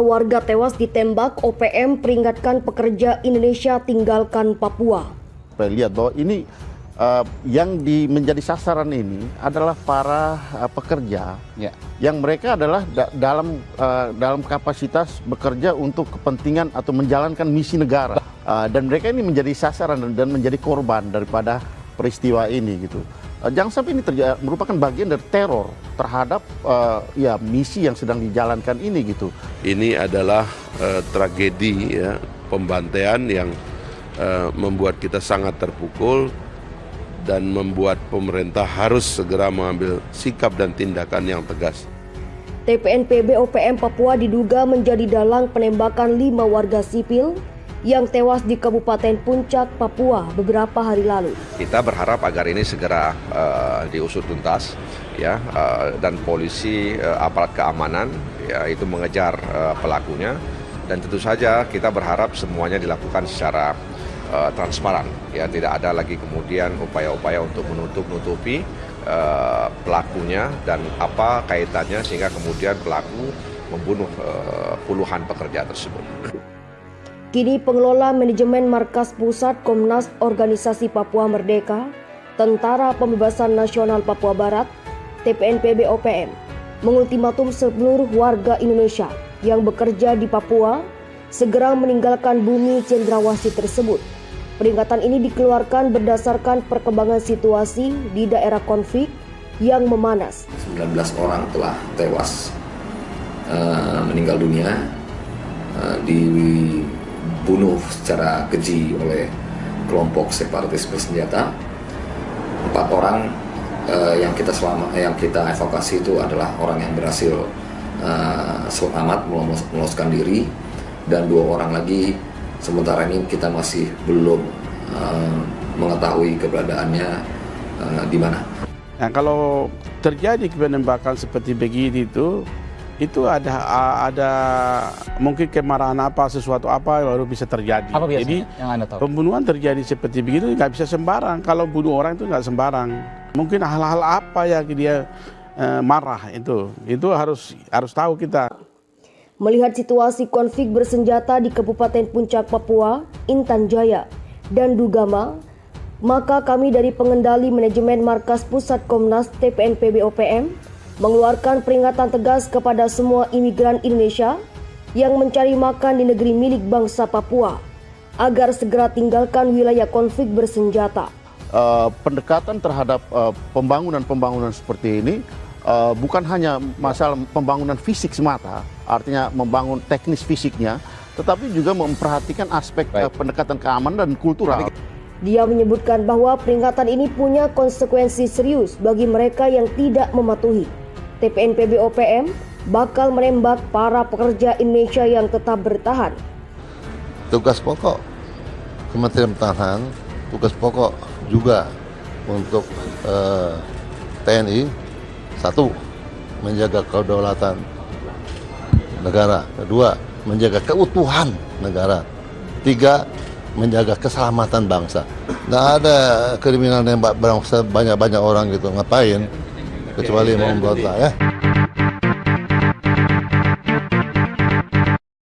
Warga tewas ditembak, OPM peringatkan pekerja Indonesia tinggalkan Papua. Saya lihat bahwa ini uh, yang di, menjadi sasaran ini adalah para uh, pekerja Ya. yang mereka adalah da- dalam uh, dalam kapasitas bekerja untuk kepentingan atau menjalankan misi negara Uh, dan mereka ini menjadi sasaran dan, dan menjadi korban daripada peristiwa ini gitu. Uh, jangan sampai ini terja- merupakan bagian dari teror terhadap uh, ya misi yang sedang dijalankan ini gitu. Ini adalah eh, tragedi ya, pembantaian yang eh, membuat kita sangat terpukul dan membuat pemerintah harus segera mengambil sikap dan tindakan yang tegas. TPNPB OPM Papua diduga menjadi dalang penembakan lima warga sipil yang tewas di Kabupaten Puncak, Papua beberapa hari lalu. Kita berharap agar ini segera eh, diusut tuntas ya eh, dan polisi eh, aparat keamanan ya itu mengejar eh, pelakunya dan tentu saja kita berharap semuanya dilakukan secara eh, transparan ya tidak ada lagi kemudian upaya-upaya untuk menutup-nutupi pelakunya dan apa kaitannya sehingga kemudian pelaku membunuh puluhan pekerja tersebut. Kini pengelola manajemen markas pusat Komnas Organisasi Papua Merdeka, Tentara Pembebasan Nasional Papua Barat, TPNPB OPM, mengultimatum seluruh warga Indonesia yang bekerja di Papua segera meninggalkan bumi cendrawasih tersebut. Peringatan ini dikeluarkan berdasarkan perkembangan situasi di daerah konflik yang memanas. 19 orang telah tewas eh, meninggal dunia eh, dibunuh secara keji oleh kelompok separatis bersenjata empat orang eh, yang kita selama yang kita evakuasi itu adalah orang yang berhasil eh, selamat meloloskan diri dan dua orang lagi sementara ini kita masih belum eh, mengetahui keberadaannya eh, di mana. Nah, kalau terjadi penembakan seperti begini itu, itu ada ada mungkin kemarahan apa sesuatu apa baru bisa terjadi. Apa biasanya Jadi yang Anda tahu? pembunuhan terjadi seperti begitu nggak bisa sembarang. Kalau bunuh orang itu nggak sembarang. Mungkin hal-hal apa yang dia eh, marah itu, itu harus harus tahu kita. Melihat situasi konflik bersenjata di Kabupaten Puncak Papua, Intan Jaya, dan Dugama, maka kami dari pengendali manajemen markas pusat Komnas TPNPB OPM mengeluarkan peringatan tegas kepada semua imigran Indonesia yang mencari makan di negeri milik bangsa Papua agar segera tinggalkan wilayah konflik bersenjata. uh, pendekatan terhadap uh, pembangunan-pembangunan seperti ini uh, bukan hanya masalah pembangunan fisik semata, artinya membangun teknis fisiknya, tetapi juga memperhatikan aspek uh, pendekatan keamanan dan kultural. Dia menyebutkan bahwa peringatan ini punya konsekuensi serius bagi mereka yang tidak mematuhi. TPNPB OPM bakal menembak para pekerja Indonesia yang tetap bertahan. tugas pokok Kementerian Pertahanan, tugas pokok juga untuk eh, TNI satu menjaga kedaulatan negara, kedua menjaga keutuhan negara, tiga menjaga keselamatan bangsa. Nggak ada kriminal nembak bangsa banyak-banyak orang gitu, ngapain? Kecuali mau memberontak ya.